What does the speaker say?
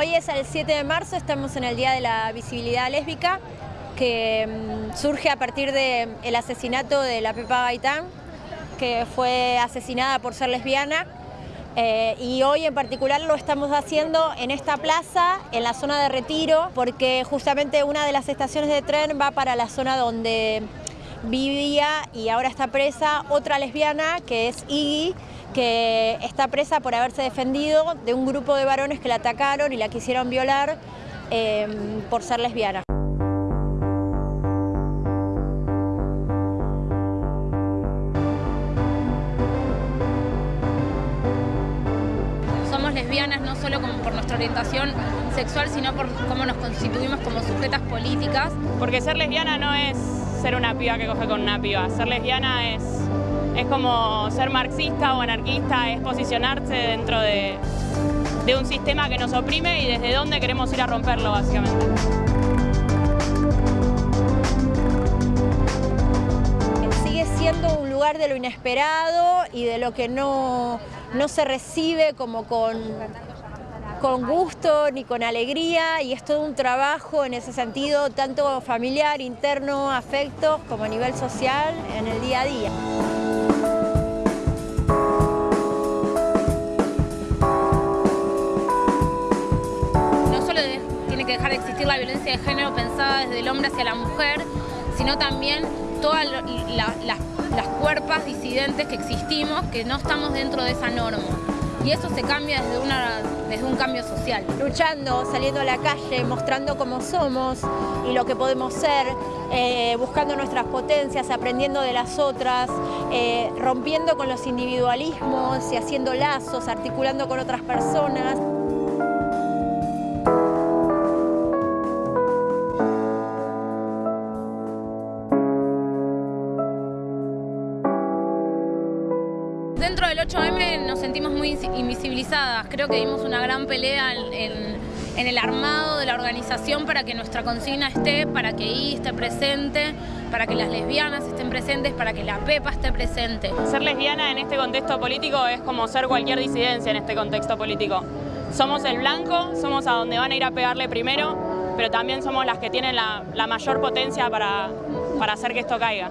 Hoy es el 7 de marzo, estamos en el Día de la Visibilidad Lésbica, que mm, surge a partir del asesinato de la Pepa Gaitán, que fue asesinada por ser lesbiana. Eh, y hoy en particular lo estamos haciendo en esta plaza, en la zona de retiro, porque justamente una de las estaciones de tren va para la zona donde vivía y ahora está presa otra lesbiana que es Iggy, que está presa por haberse defendido de un grupo de varones que la atacaron y la quisieron violar em, por ser lesbiana. Somos lesbianas no solo por nuestra orientación sexual, sino por cómo nos constituimos como sujetas políticas. Porque ser lesbiana no es ser una piba que coge con una piba, ser lesbiana es es como ser marxista o anarquista, es posicionarse dentro de, un sistema que nos oprime y desde dónde queremos ir a romperlo, básicamente. Sigue siendo un lugar de lo inesperado y de lo que no, no se recibe como con con gusto ni con alegría y es todo un trabajo en ese sentido, tanto familiar, interno, afectos, como a nivel social en el día a día. Que dejar de existir la violencia de género pensada desde el hombre hacia la mujer, sino también todas las, cuerpas disidentes que existimos, que no estamos dentro de esa norma. Y eso se cambia desde un cambio social. Luchando, saliendo a la calle, mostrando cómo somos y lo que podemos ser, eh, buscando nuestras potencias, aprendiendo de las otras, eh, rompiendo con los individualismos y haciendo lazos, articulando con otras personas. Dentro del 8M nos sentimos muy invisibilizadas. Creo que dimos una gran pelea en, el armado de la organización para que nuestra consigna esté, para que I esté presente, para que las lesbianas estén presentes, para que la PEPA esté presente. Ser lesbiana en este contexto político es como ser cualquier disidencia en este contexto político. Somos el blanco, somos a donde van a ir a pegarle primero, pero también somos las que tienen la, mayor potencia para hacer que esto caiga.